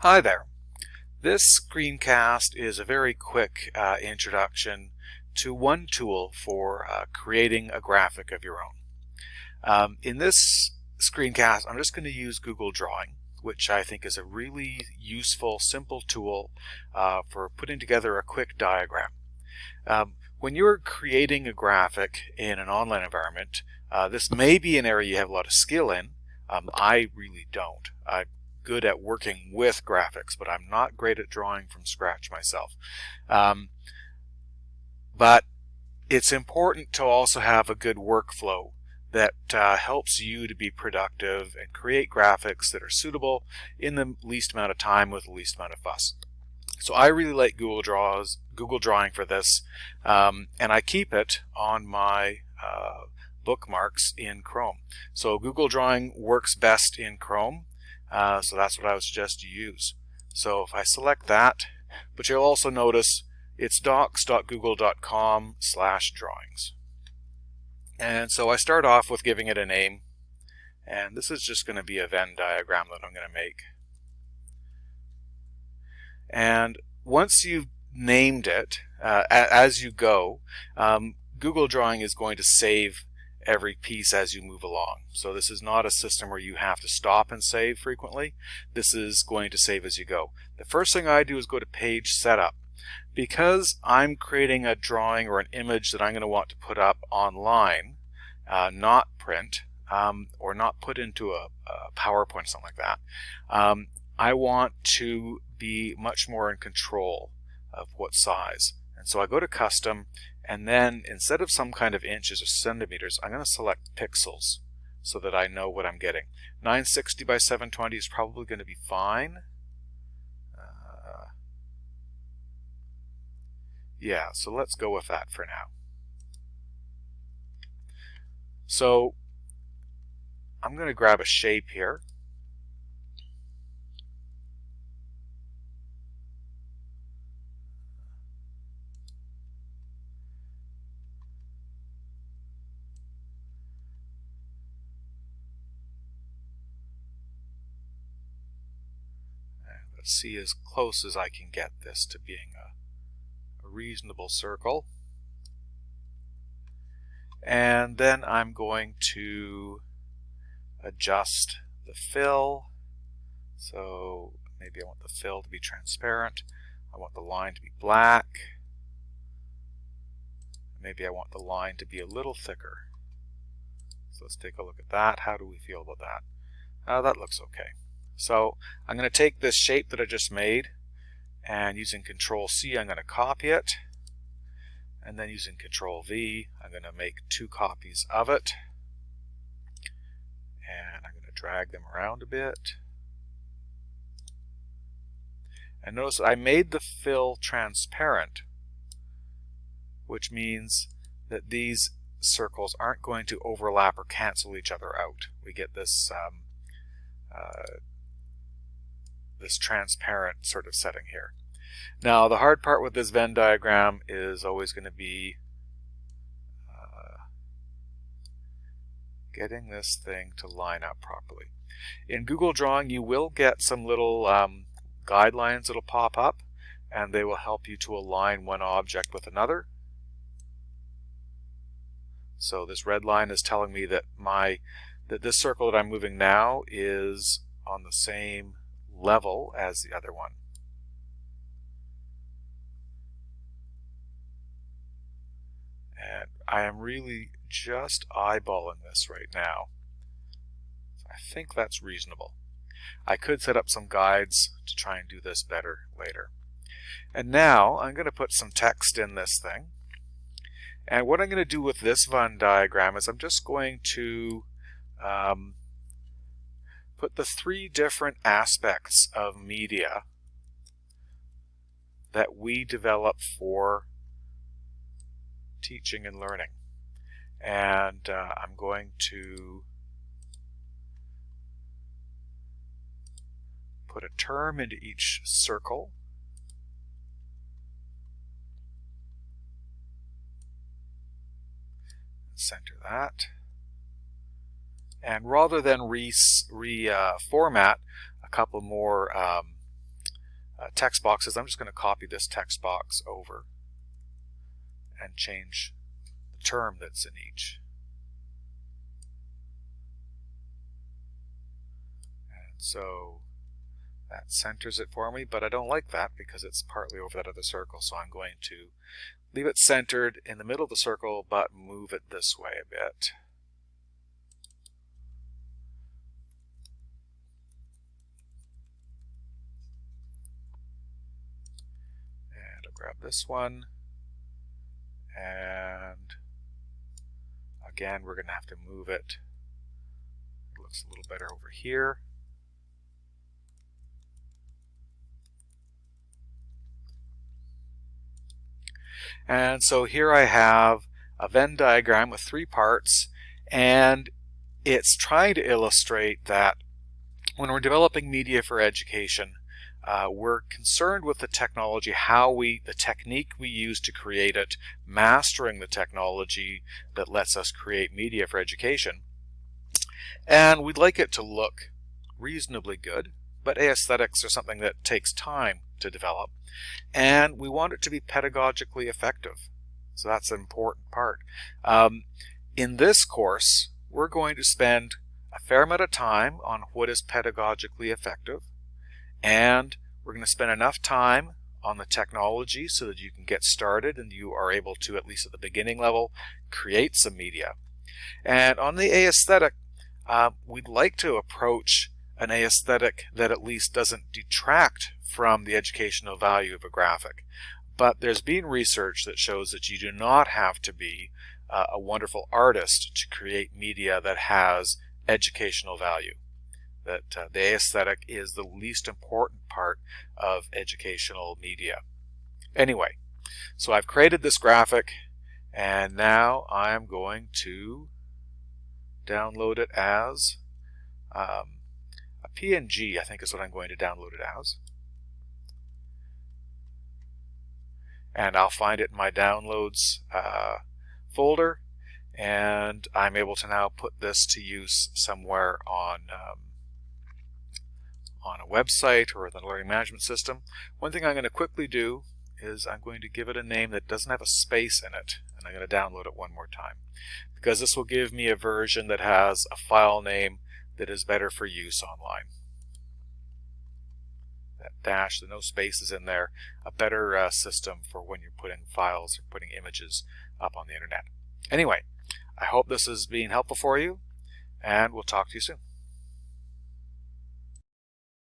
Hi there. This screencast is a very quick uh, introduction to one tool for uh, creating a graphic of your own. Um, in this screencast, I'm just going to use Google Drawing, which I think is a really useful, simple tool uh, for putting together a quick diagram. Um, when you're creating a graphic in an online environment, uh, this may be an area you have a lot of skill in. Um, I really don't. I good at working with graphics, but I'm not great at drawing from scratch myself. Um, but it's important to also have a good workflow that uh, helps you to be productive and create graphics that are suitable in the least amount of time with the least amount of fuss. So I really like Google Draws, Google Drawing for this, um, and I keep it on my uh, bookmarks in Chrome. So Google Drawing works best in Chrome. Uh, so that's what I would suggest you use. So if I select that, but you'll also notice it's docs.google.com slash drawings. And so I start off with giving it a name. And this is just going to be a Venn diagram that I'm going to make. And once you've named it, uh, as you go, um, Google Drawing is going to save every piece as you move along. So this is not a system where you have to stop and save frequently. This is going to save as you go. The first thing I do is go to page setup. Because I'm creating a drawing or an image that I'm going to want to put up online, uh, not print, um, or not put into a, a PowerPoint or something like that, um, I want to be much more in control of what size. So I go to custom and then instead of some kind of inches or centimeters, I'm going to select pixels so that I know what I'm getting. 960 by 720 is probably going to be fine. Uh, yeah, so let's go with that for now. So I'm going to grab a shape here. See as close as I can get this to being a, a reasonable circle. And then I'm going to adjust the fill. So maybe I want the fill to be transparent. I want the line to be black. Maybe I want the line to be a little thicker. So let's take a look at that. How do we feel about that? Uh, that looks okay. So I'm going to take this shape that I just made and using Control C I'm going to copy it. And then using Control V I'm going to make two copies of it. And I'm going to drag them around a bit. And notice I made the fill transparent which means that these circles aren't going to overlap or cancel each other out. We get this um, uh, this transparent sort of setting here. Now the hard part with this Venn diagram is always going to be uh, getting this thing to line up properly. In Google Drawing you will get some little um, guidelines that'll pop up and they will help you to align one object with another. So this red line is telling me that my that this circle that I'm moving now is on the same level as the other one. And I am really just eyeballing this right now. I think that's reasonable. I could set up some guides to try and do this better later. And now I'm going to put some text in this thing. And what I'm going to do with this Venn diagram is I'm just going to um, put the three different aspects of media that we develop for teaching and learning. And uh, I'm going to put a term into each circle. Center that. And rather than reformat re uh, a couple more um, uh, text boxes, I'm just going to copy this text box over and change the term that's in each. And so that centers it for me, but I don't like that because it's partly over that other circle, so I'm going to leave it centered in the middle of the circle, but move it this way a bit. And I'll grab this one, and again, we're going to have to move it. It looks a little better over here. And so here I have a Venn diagram with three parts and it's trying to illustrate that when we're developing media for education, uh, we're concerned with the technology, how we, the technique we use to create it, mastering the technology that lets us create media for education. And we'd like it to look reasonably good, but aesthetics are something that takes time to develop. And we want it to be pedagogically effective. So that's an important part. Um, in this course, we're going to spend a fair amount of time on what is pedagogically effective. And we're going to spend enough time on the technology so that you can get started and you are able to, at least at the beginning level, create some media. And on the aesthetic, uh, we'd like to approach an aesthetic that at least doesn't detract from the educational value of a graphic. But there's been research that shows that you do not have to be uh, a wonderful artist to create media that has educational value. That uh, the aesthetic is the least important part of educational media. Anyway, so I've created this graphic and now I'm going to download it as um, PNG, I think is what I'm going to download it as. And I'll find it in my downloads uh, folder and I'm able to now put this to use somewhere on um, on a website or the learning management system. One thing I'm going to quickly do is I'm going to give it a name that doesn't have a space in it and I'm going to download it one more time because this will give me a version that has a file name that is better for use online. That dash, the no spaces in there, a better uh, system for when you're putting files or putting images up on the internet. Anyway, I hope this is being helpful for you, and we'll talk to you soon.